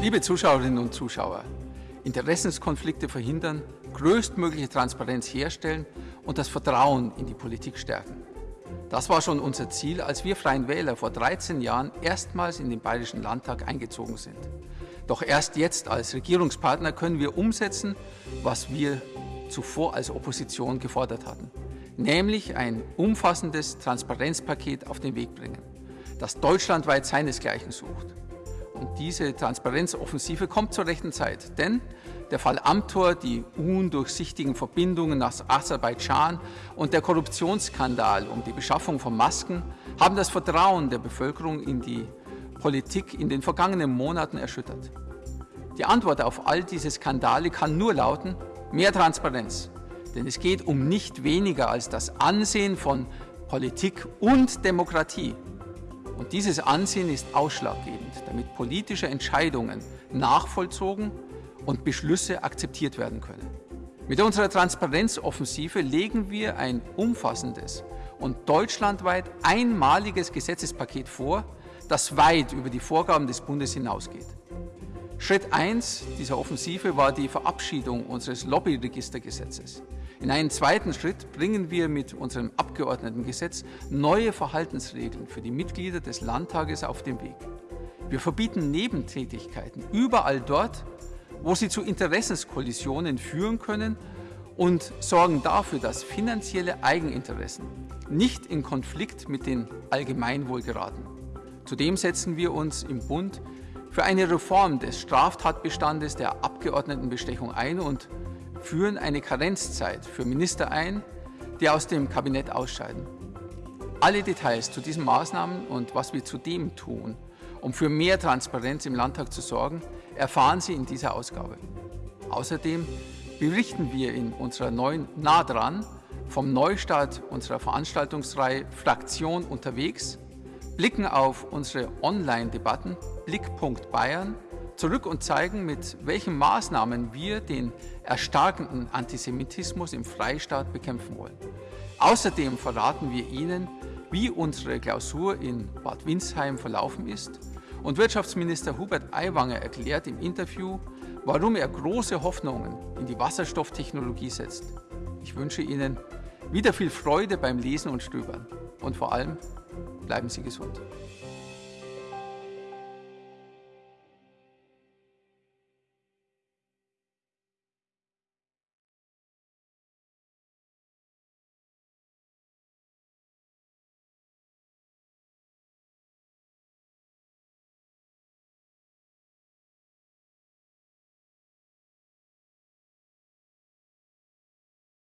Liebe Zuschauerinnen und Zuschauer, Interessenskonflikte verhindern, größtmögliche Transparenz herstellen und das Vertrauen in die Politik stärken. Das war schon unser Ziel, als wir Freien Wähler vor 13 Jahren erstmals in den Bayerischen Landtag eingezogen sind. Doch erst jetzt als Regierungspartner können wir umsetzen, was wir zuvor als Opposition gefordert hatten, nämlich ein umfassendes Transparenzpaket auf den Weg bringen, das deutschlandweit seinesgleichen sucht. Und diese Transparenzoffensive kommt zur rechten Zeit, denn der Fall Amtor, die undurchsichtigen Verbindungen nach Aserbaidschan und der Korruptionsskandal um die Beschaffung von Masken haben das Vertrauen der Bevölkerung in die Politik in den vergangenen Monaten erschüttert. Die Antwort auf all diese Skandale kann nur lauten, mehr Transparenz. Denn es geht um nicht weniger als das Ansehen von Politik und Demokratie. Und dieses Ansehen ist ausschlaggebend, damit politische Entscheidungen nachvollzogen und Beschlüsse akzeptiert werden können. Mit unserer Transparenzoffensive legen wir ein umfassendes und deutschlandweit einmaliges Gesetzespaket vor, das weit über die Vorgaben des Bundes hinausgeht. Schritt 1 dieser Offensive war die Verabschiedung unseres Lobbyregistergesetzes. In einem zweiten Schritt bringen wir mit unserem Abgeordnetengesetz neue Verhaltensregeln für die Mitglieder des Landtages auf den Weg. Wir verbieten Nebentätigkeiten überall dort, wo sie zu Interessenskollisionen führen können und sorgen dafür, dass finanzielle Eigeninteressen nicht in Konflikt mit dem Allgemeinwohl geraten. Zudem setzen wir uns im Bund für eine Reform des Straftatbestandes der Abgeordnetenbestechung ein und führen eine Karenzzeit für Minister ein, die aus dem Kabinett ausscheiden. Alle Details zu diesen Maßnahmen und was wir zudem tun, um für mehr Transparenz im Landtag zu sorgen, erfahren Sie in dieser Ausgabe. Außerdem berichten wir in unserer neuen Nah dran vom Neustart unserer Veranstaltungsreihe Fraktion unterwegs blicken auf unsere Online-Debatten Blickpunkt Bayern zurück und zeigen, mit welchen Maßnahmen wir den erstarkenden Antisemitismus im Freistaat bekämpfen wollen. Außerdem verraten wir Ihnen, wie unsere Klausur in Bad Windsheim verlaufen ist und Wirtschaftsminister Hubert Aiwanger erklärt im Interview, warum er große Hoffnungen in die Wasserstofftechnologie setzt. Ich wünsche Ihnen wieder viel Freude beim Lesen und Stöbern und vor allem bleiben Sie gesund.